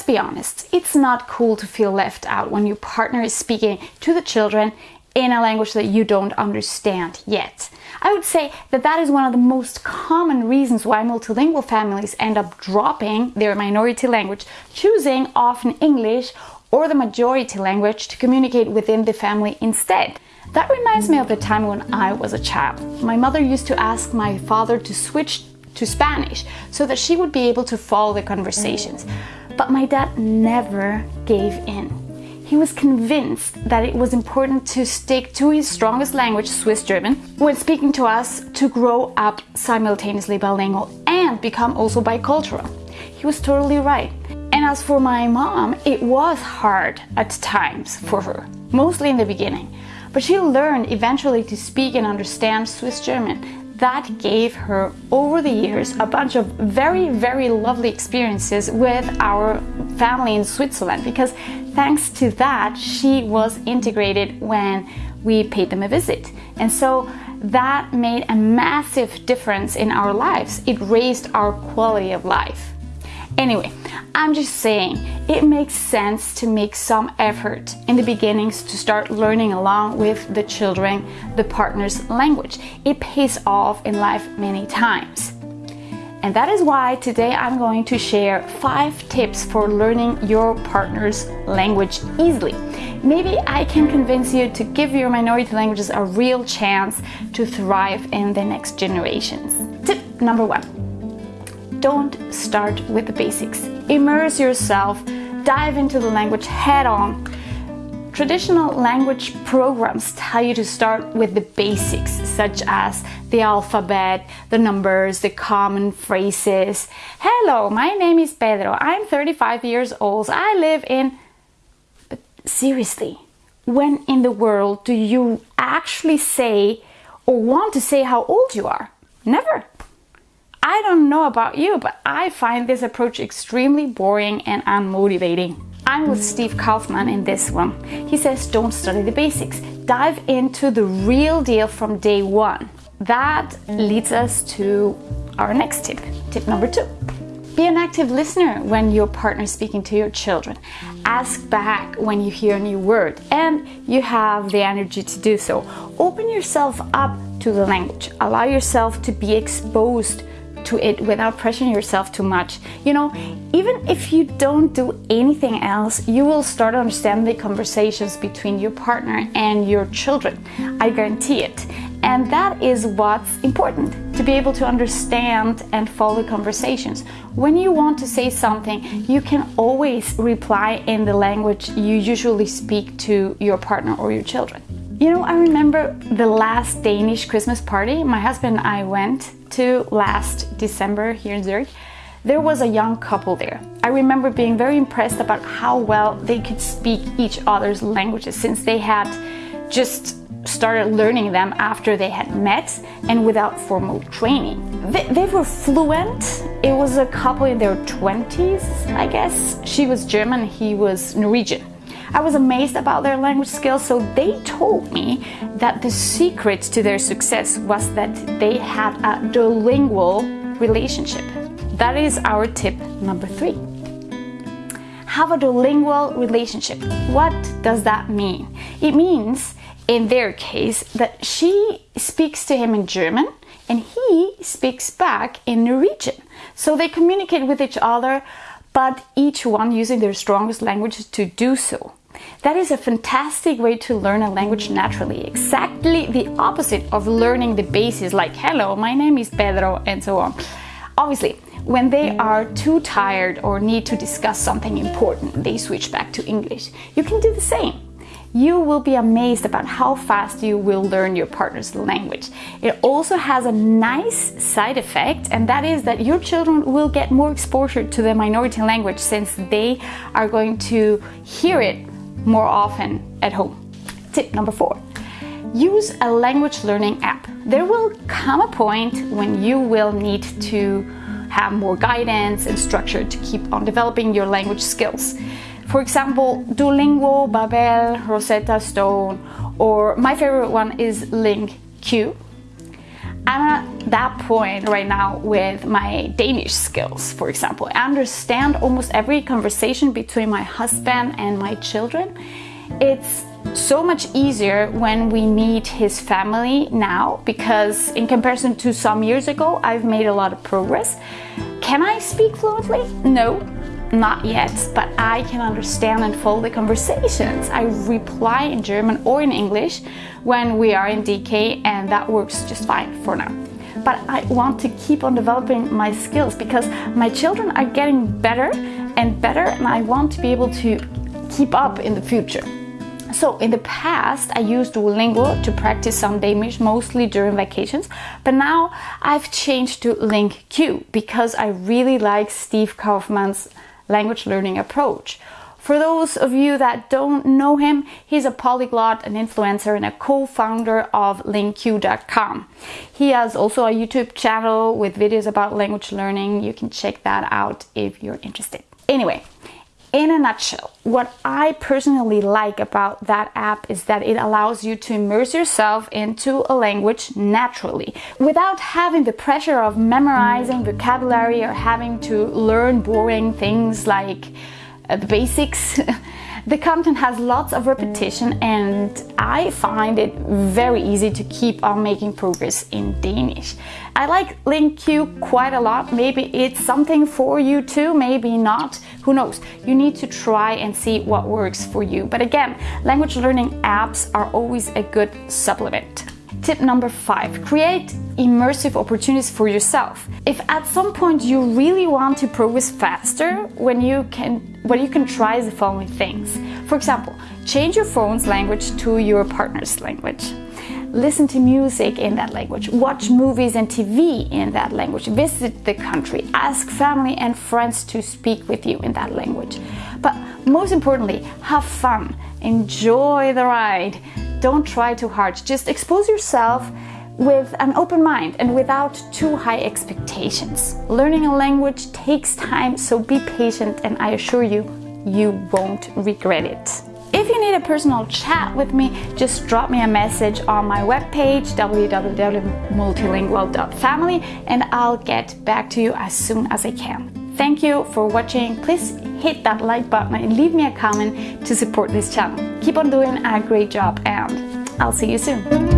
let's be honest, it's not cool to feel left out when your partner is speaking to the children in a language that you don't understand yet. I would say that that is one of the most common reasons why multilingual families end up dropping their minority language, choosing often English or the majority language to communicate within the family instead. That reminds me of the time when I was a child. My mother used to ask my father to switch to Spanish so that she would be able to follow the conversations. But my dad never gave in. He was convinced that it was important to stick to his strongest language, Swiss German, when speaking to us to grow up simultaneously bilingual and become also bicultural. He was totally right. And as for my mom, it was hard at times for her, mostly in the beginning. But she learned eventually to speak and understand Swiss German that gave her over the years a bunch of very very lovely experiences with our family in Switzerland. Because thanks to that she was integrated when we paid them a visit. And so that made a massive difference in our lives. It raised our quality of life Anyway, I'm just saying it makes sense to make some effort in the beginnings to start learning along with the children the partner's language. It pays off in life many times. And that is why today I'm going to share five tips for learning your partner's language easily. Maybe I can convince you to give your minority languages a real chance to thrive in the next generations. Tip number one don't start with the basics. Immerse yourself, dive into the language head on. Traditional language programs tell you to start with the basics, such as the alphabet, the numbers, the common phrases. Hello, my name is Pedro. I'm 35 years old. I live in. But seriously, when in the world do you actually say or want to say how old you are? Never. I don't know about you, but I find this approach extremely boring and unmotivating. I'm with Steve Kaufmann in this one. He says don't study the basics, dive into the real deal from day one. That leads us to our next tip, tip number two. Be an active listener when your partner is speaking to your children. Ask back when you hear a new word and you have the energy to do so. Open yourself up to the language. Allow yourself to be exposed to it without pressuring yourself too much. You know, even if you don't do anything else, you will start understanding the conversations between your partner and your children. I guarantee it. And that is what's important to be able to understand and follow conversations. When you want to say something, you can always reply in the language you usually speak to your partner or your children. You know, I remember the last Danish Christmas party my husband and I went to last December here in Zurich, there was a young couple there. I remember being very impressed about how well they could speak each other's languages since they had just started learning them after they had met and without formal training. They, they, were fluent. It was a couple in their 20s, I guess. She was German, he was Norwegian. I was amazed about their language skills, so they told me that the secret to their success was that they had a duolingual relationship. That is our tip number three. Have a duolingual relationship. What does that mean? It means, in their case, that she speaks to him in German and he speaks back in Norwegian. So they communicate with each other, but each one using their strongest language to do so. That is a fantastic way to learn a language naturally, exactly the opposite of learning the basics like hello, my name is Pedro and so on. Obviously, when they are too tired or need to discuss something important, they switch back to English. You can do the same you will be amazed about how fast you will learn your partner's language. It also has a nice side effect, and that is that your children will get more exposure to the minority language since they are going to hear it more often at home. Tip number four. Use a language learning app. There will come a point when you will need to have more guidance and structure to keep on developing your language skills. For example, Duolingo, Babbel, Rosetta Stone, or my favorite one is LingQ. I'm at that point right now with my Danish skills, for example. I understand almost every conversation between my husband and my children. It's so much easier when we meet his family now because in comparison to some years ago, I've made a lot of progress. Can I speak fluently? No, not yet, but I can understand and follow the conversations. I reply in German or in English when we are in DK and that works just fine for now. But I want to keep on developing my skills because my children are getting better and better and I want to be able to keep up in the future. So in the past, I used Duolingo to practice some Danish, mostly during vacations, but now I've changed to LingQ because I really like Steve Kaufmann's language learning approach. For those of you that don't know him, he's a polyglot, an influencer, and a co-founder of LingQ.com. He has also a YouTube channel with videos about language learning. You can check that out if you're interested. Anyway, in a nutshell, what I personally like about that app is that it allows you to immerse yourself into a language naturally without having the pressure of memorizing vocabulary or having to learn boring things like uh, the basics. The content has lots of repetition and I find it very easy to keep on making progress in Danish. I like LingQ quite a lot. Maybe it's something for you too, maybe not. Who knows? You need to try and see what works for you. But again, language learning apps are always a good supplement. Tip number five, create immersive opportunities for yourself. If at some point you really want to progress faster, when you can, what you can try is the following things. For example, change your phone's language to your partner's language. Listen to music in that language, watch movies and TV in that language, visit the country, ask family and friends to speak with you in that language. But most importantly, have fun, enjoy the ride, don't try too hard. Just expose yourself with an open mind and without too high expectations. Learning a language takes time, so be patient and I assure you, you won't regret it. If you need a personal chat with me, just drop me a message on my webpage www.multilingual.family and I'll get back to you as soon as I can. Thank you for watching. Please hit that like button and leave me a comment to support this channel. Keep on doing a great job and I'll see you soon.